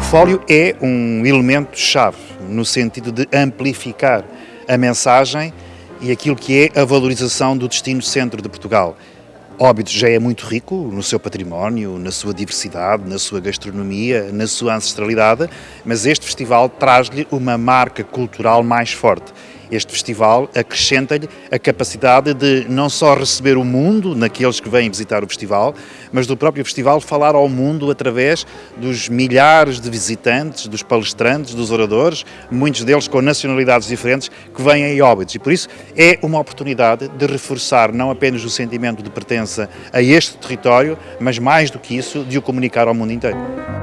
portfólio é um elemento-chave no sentido de amplificar a mensagem e aquilo que é a valorização do destino centro de Portugal. Óbidos já é muito rico no seu património, na sua diversidade, na sua gastronomia, na sua ancestralidade, mas este festival traz-lhe uma marca cultural mais forte. Este festival acrescenta-lhe a capacidade de não só receber o mundo naqueles que vêm visitar o festival, mas do próprio festival falar ao mundo através dos milhares de visitantes, dos palestrantes, dos oradores, muitos deles com nacionalidades diferentes, que vêm em Óbidos. E por isso é uma oportunidade de reforçar não apenas o sentimento de pertença a este território, mas mais do que isso, de o comunicar ao mundo inteiro.